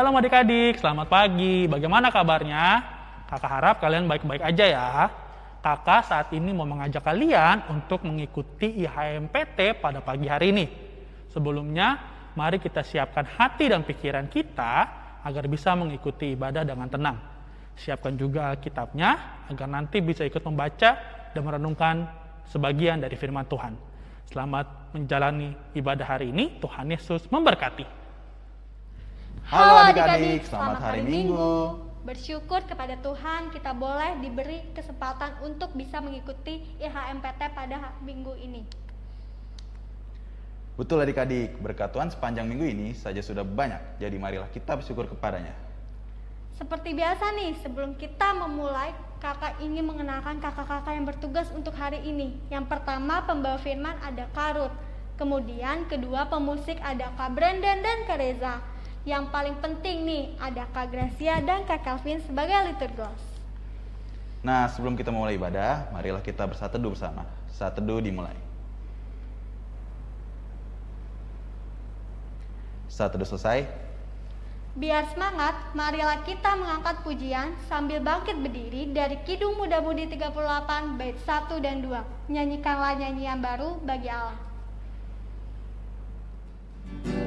Shalom adik-adik, selamat pagi. Bagaimana kabarnya? Kakak harap kalian baik-baik aja ya. Kakak saat ini mau mengajak kalian untuk mengikuti IHMPT pada pagi hari ini. Sebelumnya, mari kita siapkan hati dan pikiran kita agar bisa mengikuti ibadah dengan tenang. Siapkan juga kitabnya agar nanti bisa ikut membaca dan merenungkan sebagian dari firman Tuhan. Selamat menjalani ibadah hari ini. Tuhan Yesus memberkati. Halo adik-adik, selamat hari Minggu. Bersyukur kepada Tuhan kita boleh diberi kesempatan untuk bisa mengikuti IHMPT pada minggu ini. Betul adik-adik, berkat Tuhan sepanjang minggu ini saja sudah banyak, jadi marilah kita bersyukur kepadanya. Seperti biasa nih, sebelum kita memulai, kakak ingin mengenalkan kakak-kakak yang bertugas untuk hari ini. Yang pertama pembawa firman ada Karut, kemudian kedua pemusik ada Kak Brandon dan Kak Reza. Yang paling penting nih ada Kak Gracia dan Kak Calvin sebagai liturgos. Nah, sebelum kita mulai ibadah, marilah kita bersatu teduh bersama. Saat teduh dimulai. Saat teduh selesai, Biar semangat, marilah kita mengangkat pujian sambil bangkit berdiri dari Kidung Muda Mudi 38 bait 1 dan 2. Nyanyikanlah nyanyian baru bagi Allah. Nyanyikanlah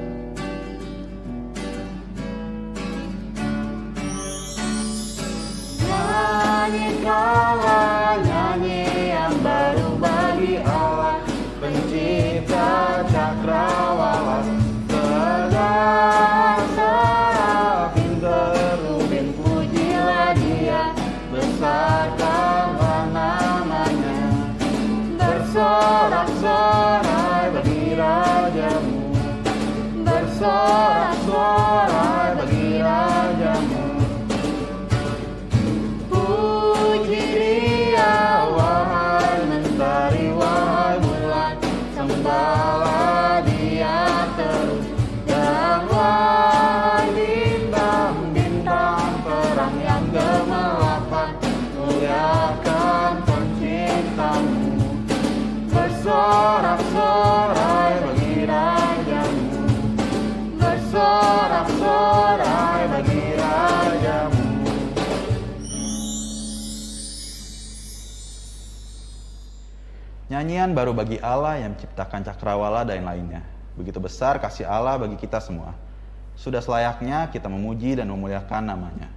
nyanyian baru bagi Allah yang menciptakan cakrawala dan lainnya. Begitu besar kasih Allah bagi kita semua. Sudah selayaknya kita memuji dan memuliakan namanya.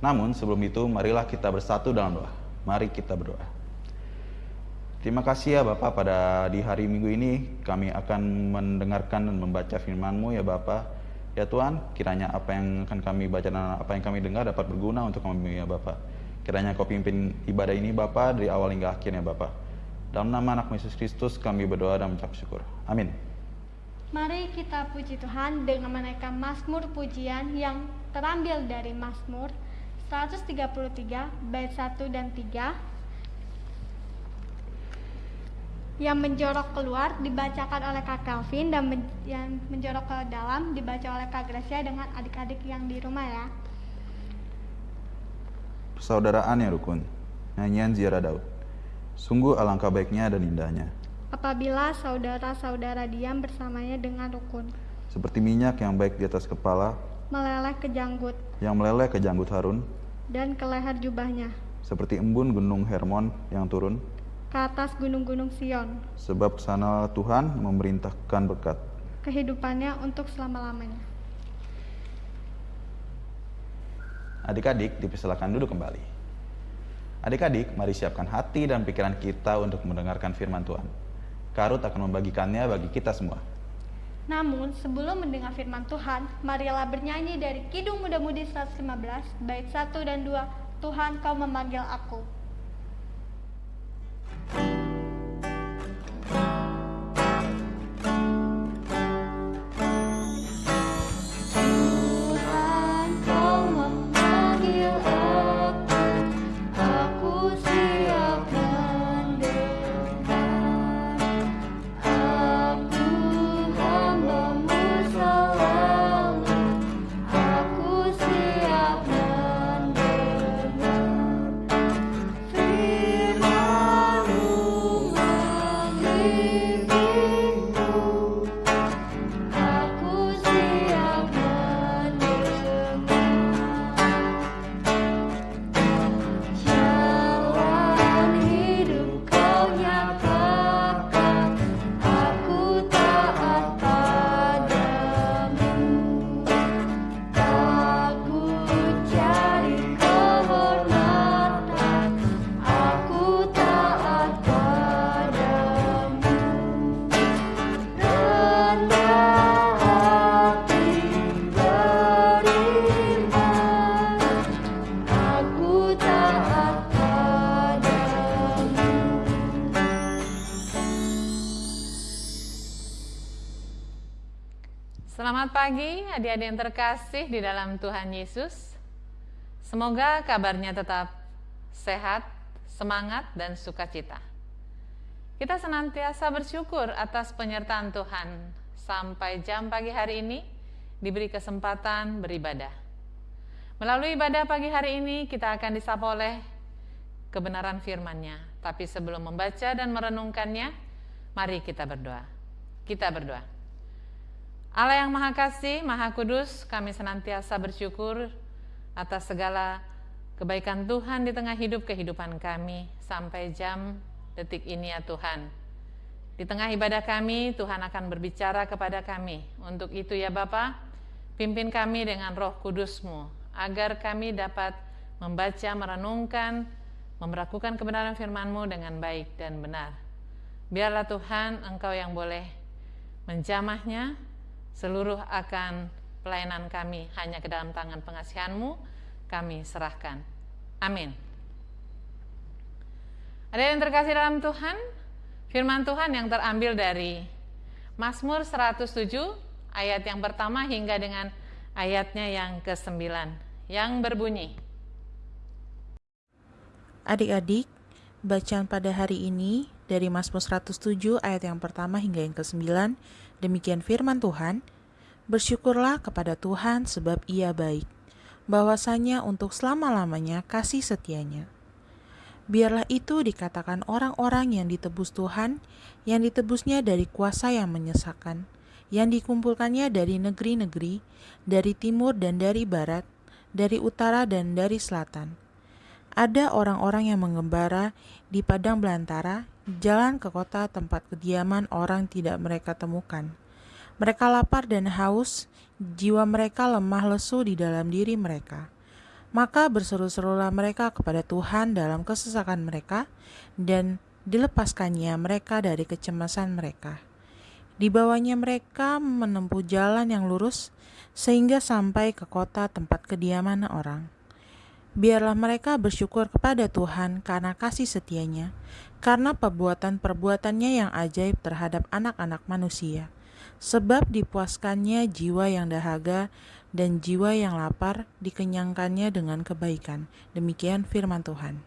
Namun sebelum itu marilah kita bersatu dalam doa. Mari kita berdoa. Terima kasih ya Bapak pada di hari Minggu ini kami akan mendengarkan dan membaca firman-Mu ya Bapak. Ya Tuhan, kiranya apa yang akan kami baca dan apa yang kami dengar dapat berguna untuk kami ya Bapak. Kiranya Kau pimpin ibadah ini Bapak dari awal hingga akhirnya Bapak. Dalam nama anak Yesus Kristus kami berdoa dan mengucap syukur. Amin. Mari kita puji Tuhan dengan menaikkan Mazmur pujian yang terambil dari Mazmur 133 bait 1 dan 3 yang menjorok keluar dibacakan oleh Kak Calvin dan men- yang menjorok ke dalam dibaca oleh Kak Gracia dengan adik-adik yang di rumah ya. Persaudaraan yang rukun. Nyanyian Ziarah Daud. Sungguh alangkah baiknya dan indahnya. Apabila saudara-saudara diam bersamanya dengan rukun, Seperti minyak yang baik di atas kepala, meleleh ke janggut yang meleleh ke janggut Harun, dan ke leher jubahnya, seperti embun gunung Hermon yang turun, ke atas gunung-gunung Sion, sebab sana Tuhan memerintahkan berkat. kehidupannya untuk selama-lamanya. Adik-adik dipersilakan duduk kembali. Adik-adik, mari siapkan hati dan pikiran kita untuk mendengarkan firman Tuhan. Karut akan membagikannya bagi kita semua. Namun, sebelum mendengar firman Tuhan, marilah bernyanyi dari Kidung Muda Mudi 115, bait 1 dan 2, Tuhan kau memanggil aku. Tuhan Selamat pagi adik-adik yang terkasih di dalam Tuhan Yesus. Semoga kabarnya tetap sehat, semangat, dan sukacita. Kita senantiasa bersyukur atas penyertaan Tuhan sampai jam pagi hari ini diberi kesempatan beribadah. Melalui ibadah pagi hari ini kita akan disapa oleh kebenaran firman-Nya. Tapi sebelum membaca dan merenungkannya, mari kita berdoa. Kita berdoa. Allah yang Maha Kasih, Maha Kudus, kami senantiasa bersyukur atas segala kebaikan Tuhan di tengah hidup kehidupan kami sampai jam detik ini ya Tuhan. Di tengah ibadah kami, Tuhan akan berbicara kepada kami. Untuk itu ya Bapa, pimpin kami dengan roh kudusmu, agar kami dapat membaca, merenungkan, memperlakukan kebenaran firman-Mu dengan baik dan benar. Biarlah Tuhan Engkau yang boleh menjamahnya, seluruh akan pelayanan kami hanya ke dalam tangan pengasihan-Mu, kami serahkan. Amin. Ada yang terkasih dalam Tuhan? Firman Tuhan yang terambil dari Mazmur 107 ayat yang pertama hingga dengan ayatnya yang ke-9 yang berbunyi Adik-adik, bacaan pada hari ini dari Mazmur 107 ayat yang pertama hingga yang ke-9 demikian firman Tuhan Bersyukurlah kepada Tuhan sebab ia baik bahwasanya untuk selama-lamanya kasih setianya Biarlah itu dikatakan orang-orang yang ditebus Tuhan, yang ditebusnya dari kuasa yang menyesakan, yang dikumpulkannya dari negeri-negeri, dari timur dan dari barat, dari utara dan dari selatan. Ada orang-orang yang mengembara di padang belantara, jalan ke kota tempat kediaman orang tidak mereka temukan. Mereka lapar dan haus, jiwa mereka lemah lesu di dalam diri mereka maka berseru-serulah mereka kepada Tuhan dalam kesesakan mereka, dan dilepaskannya mereka dari kecemasan mereka. Dibawanya mereka menempuh jalan yang lurus, sehingga sampai ke kota tempat kediaman orang. Biarlah mereka bersyukur kepada Tuhan karena kasih setianya, karena perbuatan-perbuatannya yang ajaib terhadap anak-anak manusia. Sebab dipuaskannya jiwa yang dahaga dan jiwa yang lapar dikenyangkannya dengan kebaikan. Demikian firman Tuhan.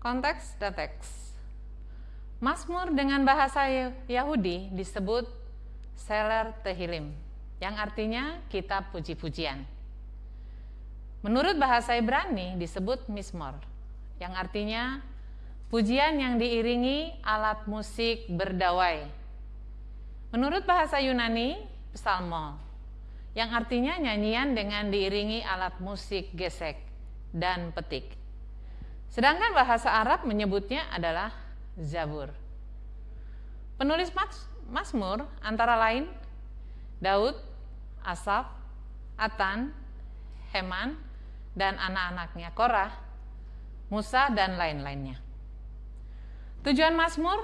Konteks dan teks. Mazmur dengan bahasa Yahudi disebut Seler Tehilim, yang artinya kitab puji-pujian. Menurut bahasa Ibrani disebut Mismor, yang artinya pujian yang diiringi alat musik berdawai. Menurut bahasa Yunani, psalmo, yang artinya nyanyian dengan diiringi alat musik gesek dan petik. Sedangkan bahasa Arab menyebutnya adalah Zabur. Penulis Mazmur antara lain Daud, Asaf, Atan, Heman, dan anak-anaknya Korah, Musa, dan lain-lainnya. Tujuan Mazmur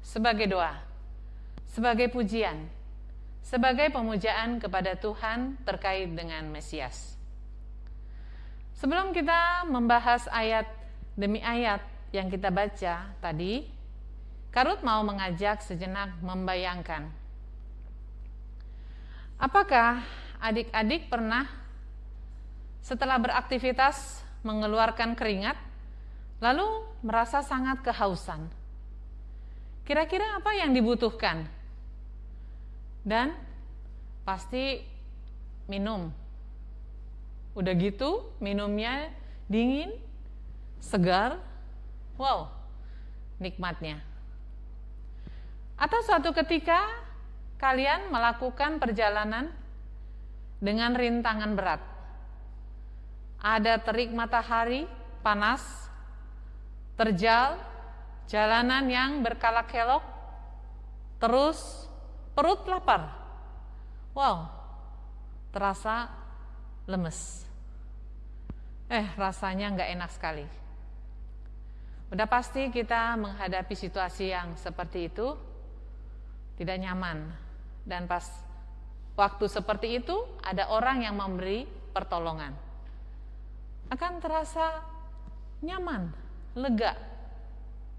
sebagai doa, sebagai pujian, sebagai pemujaan kepada Tuhan terkait dengan Mesias. Sebelum kita membahas ayat demi ayat yang kita baca tadi, Karut mau mengajak sejenak membayangkan. Apakah adik-adik pernah setelah beraktivitas mengeluarkan keringat, lalu merasa sangat kehausan? Kira-kira apa yang dibutuhkan dan pasti minum. Udah gitu minumnya dingin, segar, wow, nikmatnya. Atau suatu ketika kalian melakukan perjalanan dengan rintangan berat. Ada terik matahari panas, terjal, jalanan yang berkalak-kelok, terus perut lapar. Wow, terasa lemes. Eh, rasanya nggak enak sekali. Udah pasti kita menghadapi situasi yang seperti itu tidak nyaman. Dan pas waktu seperti itu ada orang yang memberi pertolongan. Akan terasa nyaman, lega.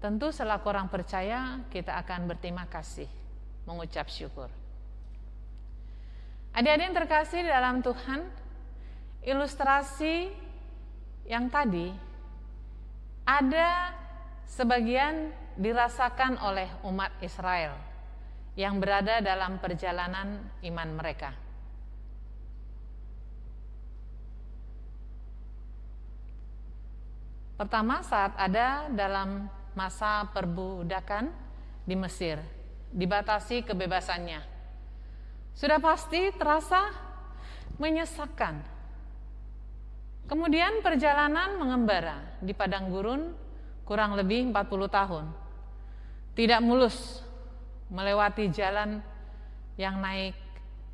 Tentu selaku orang percaya kita akan berterima kasih mengucap syukur. Adik-adik yang terkasih di dalam Tuhan, ilustrasi yang tadi ada sebagian dirasakan oleh umat Israel yang berada dalam perjalanan iman mereka. Pertama saat ada dalam masa perbudakan di Mesir, dibatasi kebebasannya. Sudah pasti terasa menyesakkan. Kemudian perjalanan mengembara di padang gurun kurang lebih 40 tahun. Tidak mulus melewati jalan yang naik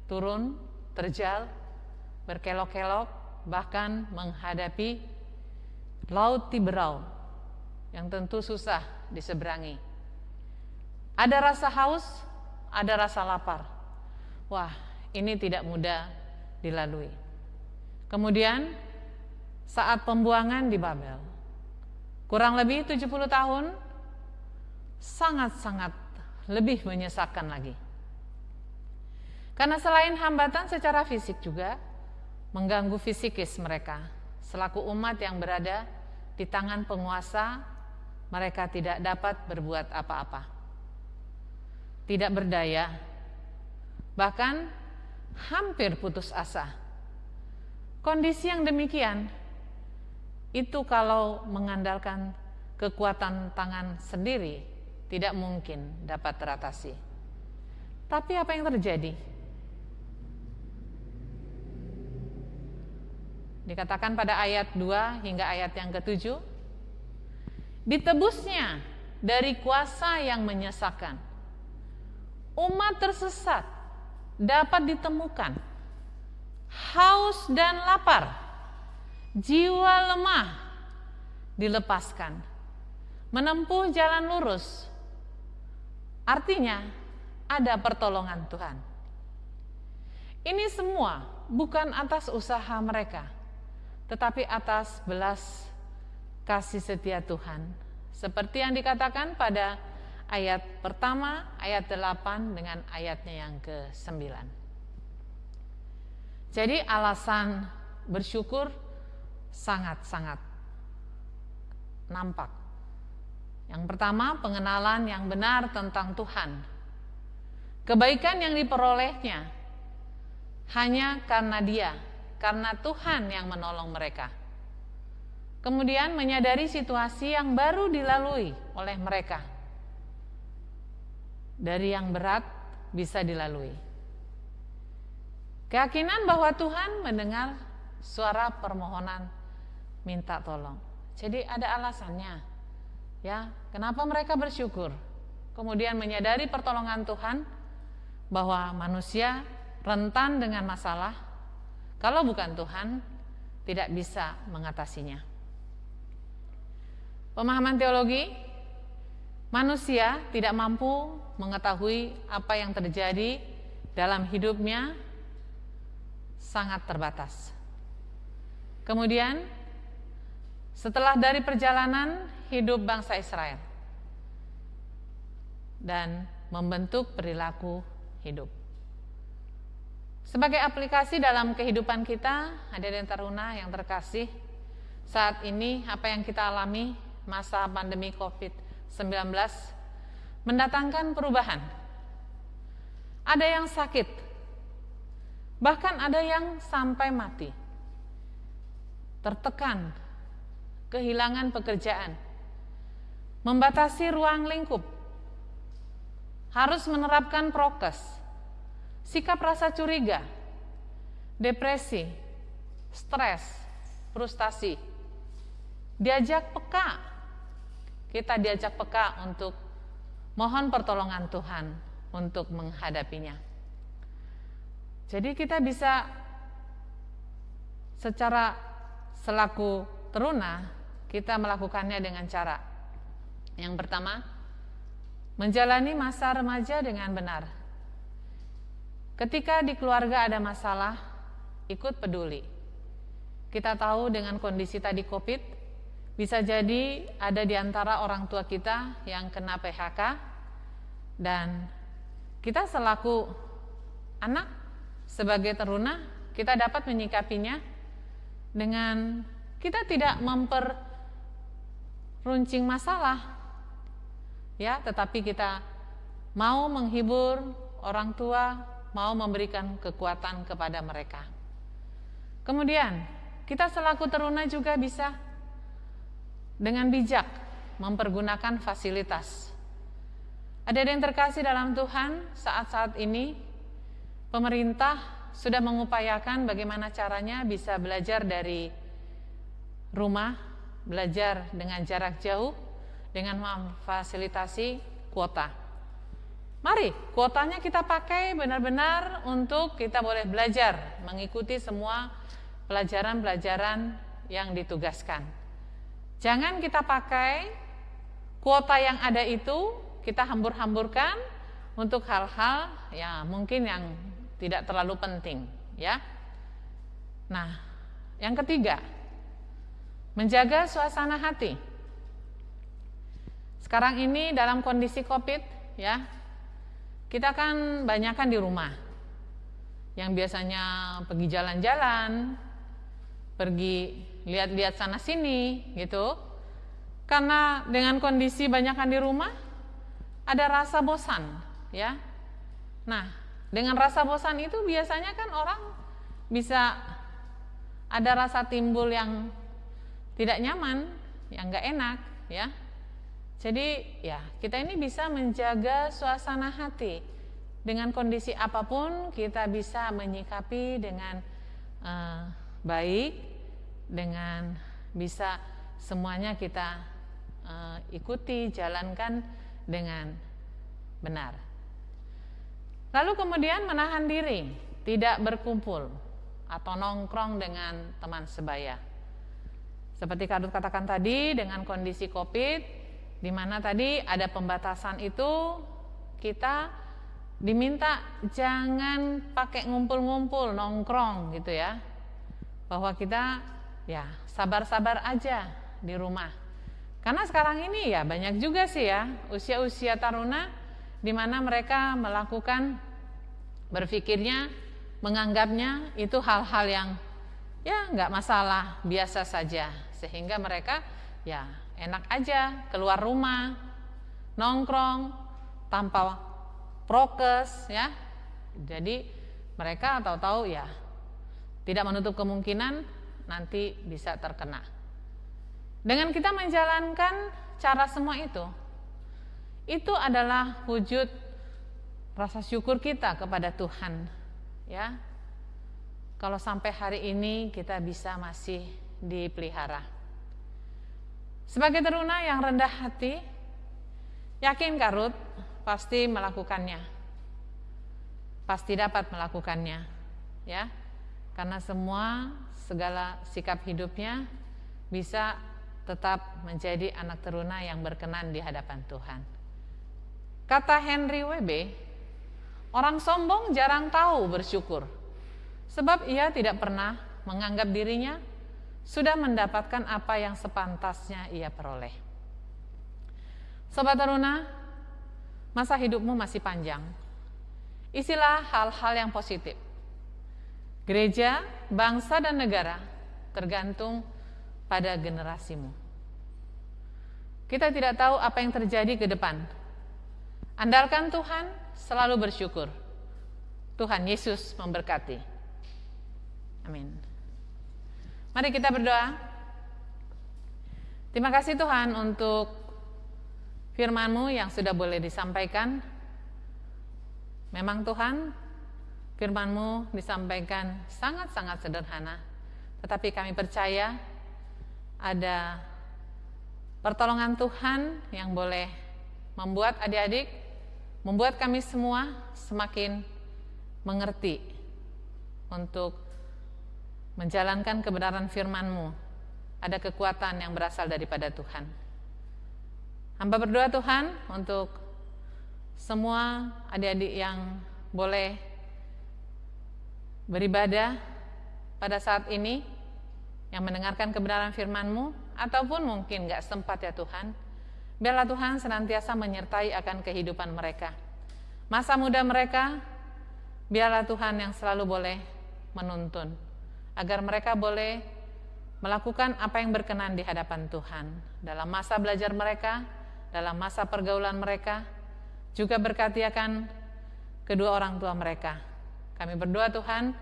turun, terjal, berkelok-kelok, bahkan menghadapi Laut Tiberau yang tentu susah diseberangi. Ada rasa haus, ada rasa lapar. Wah, ini tidak mudah dilalui. Kemudian saat pembuangan di Babel, kurang lebih 70 tahun, sangat-sangat lebih menyesakan lagi. Karena selain hambatan secara fisik juga mengganggu fisikis mereka, selaku umat yang berada di tangan penguasa, mereka tidak dapat berbuat apa-apa. Tidak berdaya, bahkan hampir putus asa. Kondisi yang demikian itu kalau mengandalkan kekuatan tangan sendiri tidak mungkin dapat teratasi. Tapi apa yang terjadi? Dikatakan pada ayat 2 hingga ayat yang ke-7 Ditebusnya dari kuasa yang menyesakan. Umat tersesat dapat ditemukan. Haus dan lapar Jiwa lemah dilepaskan. Menempuh jalan lurus. Artinya ada pertolongan Tuhan. Ini semua bukan atas usaha mereka tetapi atas belas kasih setia Tuhan. Seperti yang dikatakan pada ayat pertama, ayat 8 dengan ayatnya yang ke-9. Jadi alasan bersyukur sangat-sangat nampak. Yang pertama, pengenalan yang benar tentang Tuhan. Kebaikan yang diperolehnya hanya karena Dia karena Tuhan yang menolong mereka. Kemudian menyadari situasi yang baru dilalui oleh mereka. Dari yang berat bisa dilalui. Keyakinan bahwa Tuhan mendengar suara permohonan minta tolong. Jadi ada alasannya. Ya, kenapa mereka bersyukur? Kemudian menyadari pertolongan Tuhan bahwa manusia rentan dengan masalah kalau bukan Tuhan, tidak bisa mengatasinya. Pemahaman teologi, manusia tidak mampu mengetahui apa yang terjadi dalam hidupnya sangat terbatas. Kemudian, setelah dari perjalanan hidup bangsa Israel dan membentuk perilaku hidup. Sebagai aplikasi dalam kehidupan kita, hadirin taruna yang terkasih, saat ini apa yang kita alami masa pandemi COVID-19 mendatangkan perubahan. Ada yang sakit, bahkan ada yang sampai mati. Tertekan, kehilangan pekerjaan, membatasi ruang lingkup, harus menerapkan prokes, sikap rasa curiga, depresi, stres, frustasi. Diajak peka, kita diajak peka untuk mohon pertolongan Tuhan untuk menghadapinya. Jadi kita bisa secara selaku teruna kita melakukannya dengan cara yang pertama menjalani masa remaja dengan benar Ketika di keluarga ada masalah, ikut peduli. Kita tahu dengan kondisi tadi COVID, bisa jadi ada di antara orang tua kita yang kena PHK dan kita selaku anak sebagai teruna kita dapat menyikapinya dengan kita tidak memperuncing masalah ya, tetapi kita mau menghibur orang tua, mau memberikan kekuatan kepada mereka. Kemudian, kita selaku teruna juga bisa dengan bijak mempergunakan fasilitas. Ada yang terkasih dalam Tuhan saat-saat ini pemerintah sudah mengupayakan bagaimana caranya bisa belajar dari rumah, belajar dengan jarak jauh dengan memfasilitasi kuota. Mari, kuotanya kita pakai benar-benar untuk kita boleh belajar, mengikuti semua pelajaran-pelajaran yang ditugaskan. Jangan kita pakai kuota yang ada itu kita hambur-hamburkan untuk hal-hal ya mungkin yang tidak terlalu penting, ya. Nah, yang ketiga, menjaga suasana hati. Sekarang ini dalam kondisi Covid, ya, kita kan banyak kan di rumah. Yang biasanya pergi jalan-jalan, pergi lihat-lihat sana sini gitu. Karena dengan kondisi banyakkan di rumah ada rasa bosan, ya. Nah, dengan rasa bosan itu biasanya kan orang bisa ada rasa timbul yang tidak nyaman, yang nggak enak, ya. Jadi ya kita ini bisa menjaga suasana hati dengan kondisi apa pun kita bisa menyikapi dengan uh, baik, dengan bisa semuanya kita uh, ikuti, jalankan dengan benar. Lalu kemudian menahan diri, tidak berkumpul atau nongkrong dengan teman sebaya. Seperti Kadut katakan tadi, dengan kondisi COVID, di mana tadi ada pembatasan itu kita diminta jangan pakai ngumpul-ngumpul nongkrong gitu ya. Bahwa kita ya sabar-sabar aja di rumah. Karena sekarang ini ya banyak juga sih ya usia-usia taruna di mana mereka melakukan berpikirnya menganggapnya itu hal-hal yang ya nggak masalah biasa saja. Sehingga mereka ya enak aja keluar rumah, nongkrong tanpa prokes ya. Jadi mereka tahu-tahu ya tidak menutup kemungkinan nanti bisa terkena. Dengan kita menjalankan cara semua itu, itu adalah wujud rasa syukur kita kepada Tuhan, ya. Kalau sampai hari ini kita bisa masih dipelihara. Sebagai teruna yang rendah hati, yakin Karut pasti melakukannya. Pasti dapat melakukannya, ya. Karena semua segala sikap hidupnya bisa tetap menjadi anak teruna yang berkenan di hadapan Tuhan. Kata Henry WB, orang sombong jarang tahu bersyukur, sebab ia tidak pernah menganggap dirinya sudah mendapatkan apa yang sepantasnya ia peroleh. Sobat Taruna, masa hidupmu masih panjang. Isilah hal-hal yang positif. Gereja, bangsa, dan negara tergantung pada generasimu. Kita tidak tahu apa yang terjadi ke depan. Andalkan Tuhan, selalu bersyukur. Tuhan Yesus memberkati. Amin. Mari kita berdoa. Terima kasih Tuhan untuk firman-Mu yang sudah boleh disampaikan. Memang Tuhan, firman-Mu disampaikan sangat-sangat sederhana. Tetapi kami percaya ada pertolongan Tuhan yang boleh membuat adik-adik, membuat kami semua semakin mengerti untuk menjalankan kebenaran firman-Mu, ada kekuatan yang berasal daripada Tuhan. Hamba berdoa Tuhan untuk semua adik-adik yang boleh beribadah pada saat ini, yang mendengarkan kebenaran firman-Mu, ataupun mungkin gak sempat ya Tuhan, biarlah Tuhan senantiasa menyertai akan kehidupan mereka. Masa muda mereka biarlah Tuhan yang selalu boleh menuntun, agar mereka boleh melakukan apa yang berkenan di hadapan Tuhan dalam masa belajar mereka, dalam masa pergaulan mereka, juga berkati akan kedua orang tua mereka. Kami berdoa Tuhan,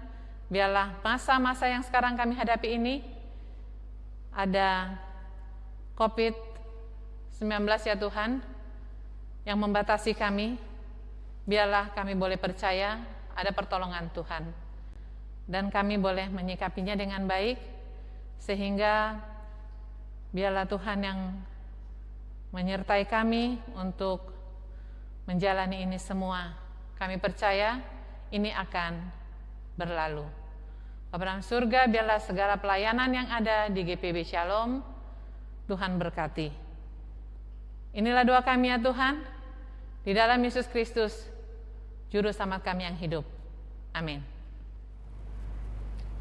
biarlah masa-masa yang sekarang kami hadapi ini ada COVID-19 ya Tuhan, yang membatasi kami, biarlah kami boleh percaya ada pertolongan Tuhan. Dan kami boleh menyikapinya dengan baik, sehingga biarlah Tuhan yang menyertai kami untuk menjalani ini semua. Kami percaya ini akan berlalu. Bapak surga, biarlah segala pelayanan yang ada di GPB Shalom, Tuhan berkati. Inilah doa kami ya Tuhan, di dalam Yesus Kristus, Juru Selamat kami yang hidup. Amin.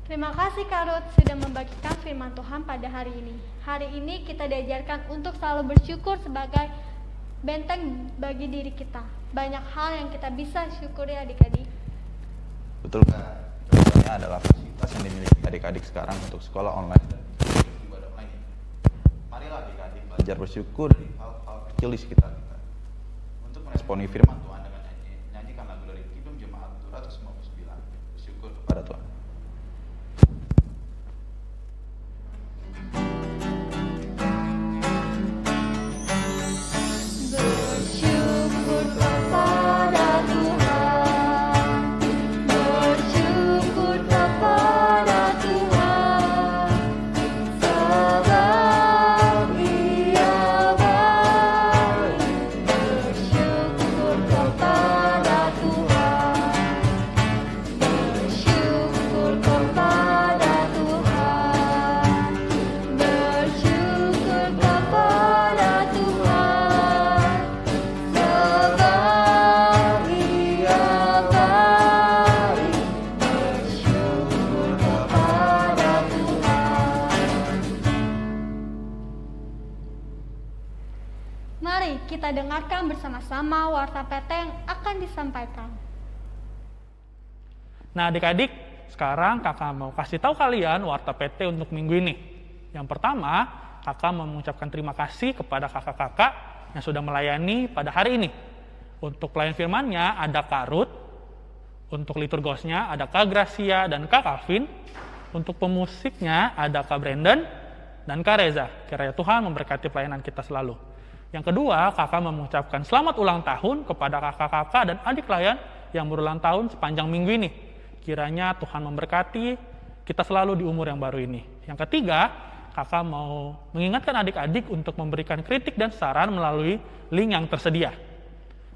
Terima kasih Kak Ruth sudah membagikan firman Tuhan pada hari ini. Hari ini kita diajarkan untuk selalu bersyukur sebagai benteng bagi diri kita. Banyak hal yang kita bisa syukuri adik-adik. Betul Kak. Contohnya adalah fasilitas yang dimiliki adik-adik sekarang untuk sekolah online dan ibadah. Marilah adik-adik belajar bersyukur dari hal-hal kecil di sekitar kita. Untuk meresponi firman Tuhan Mari kita dengarkan bersama-sama warta PT yang akan disampaikan. Nah adik-adik, sekarang kakak mau kasih tahu kalian warta PT untuk minggu ini. Yang pertama, kakak mau mengucapkan terima kasih kepada kakak-kakak yang sudah melayani pada hari ini. Untuk pelayan firmannya ada Kak Ruth, untuk liturgosnya ada Kak Gracia dan Kak Calvin, untuk pemusiknya ada Kak Brandon dan Kak Reza. Kiranya Tuhan memberkati pelayanan kita selalu. Yang kedua, kakak mengucapkan selamat ulang tahun kepada kakak-kakak dan adik layan yang berulang tahun sepanjang minggu ini. Kiranya Tuhan memberkati kita selalu di umur yang baru ini. Yang ketiga, kakak mau mengingatkan adik-adik untuk memberikan kritik dan saran melalui link yang tersedia.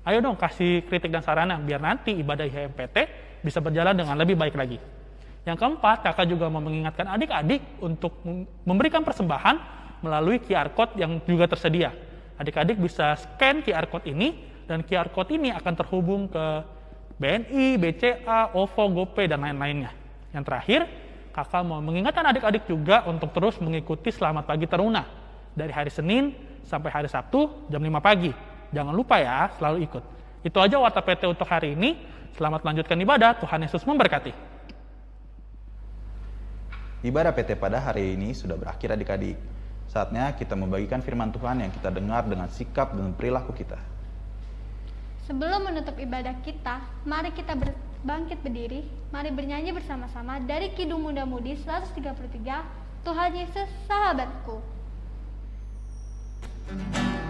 Ayo dong kasih kritik dan sarannya biar nanti ibadah IHMPT bisa berjalan dengan lebih baik lagi. Yang keempat, kakak juga mau mengingatkan adik-adik untuk mem- memberikan persembahan melalui QR Code yang juga tersedia. Adik-adik bisa scan QR Code ini dan QR Code ini akan terhubung ke BNI, BCA, OVO, GoPay, dan lain-lainnya. Yang terakhir, kakak mau mengingatkan adik-adik juga untuk terus mengikuti Selamat Pagi Teruna dari hari Senin sampai hari Sabtu jam 5 pagi. Jangan lupa ya, selalu ikut. Itu aja Warta PT untuk hari ini. Selamat melanjutkan ibadah. Tuhan Yesus memberkati. Ibadah PT pada hari ini sudah berakhir adik-adik. Saatnya kita membagikan firman Tuhan yang kita dengar dengan sikap dan perilaku kita. Sebelum menutup ibadah kita, mari kita bangkit berdiri, mari bernyanyi bersama-sama dari Kidung Muda Mudi 133, Tuhan Yesus sahabatku. Tuhan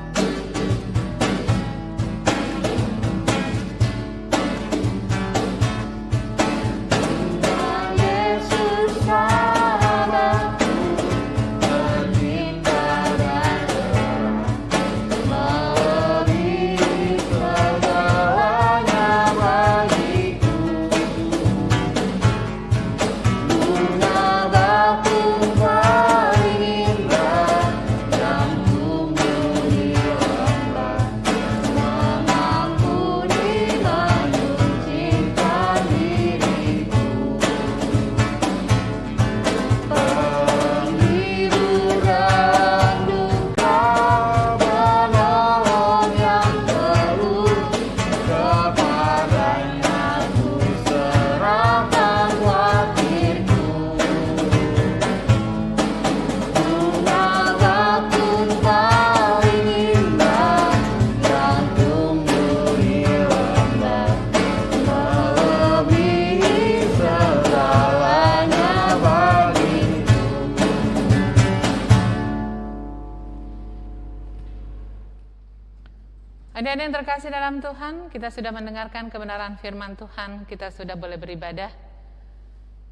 Terkasih dalam Tuhan, kita sudah mendengarkan kebenaran firman Tuhan, kita sudah boleh beribadah.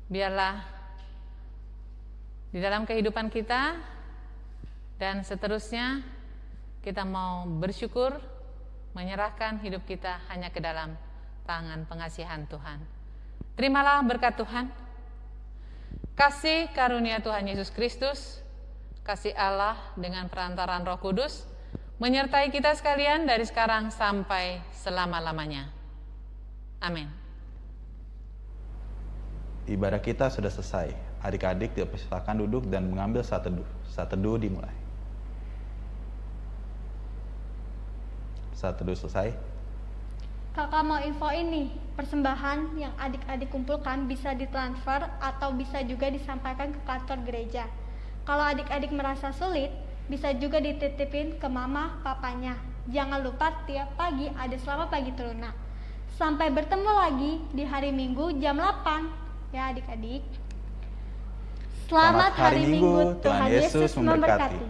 Biarlah di dalam kehidupan kita dan seterusnya kita mau bersyukur menyerahkan hidup kita hanya ke dalam tangan pengasihan Tuhan. Terimalah berkat Tuhan. Kasih karunia Tuhan Yesus Kristus, kasih Allah dengan perantaran Roh Kudus menyertai kita sekalian dari sekarang sampai selama-lamanya. Amin. Ibadah kita sudah selesai. Adik-adik dipersilakan duduk dan mengambil saat teduh. Saat teduh dimulai. Saat teduh selesai. Kakak mau info ini, persembahan yang adik-adik kumpulkan bisa ditransfer atau bisa juga disampaikan ke kantor gereja. Kalau adik-adik merasa sulit, bisa juga dititipin ke mama papanya. Jangan lupa tiap pagi ada selama pagi teruna. Sampai bertemu lagi di hari Minggu jam 8 ya adik-adik. Selamat, hari Minggu, Tuhan Yesus memberkati.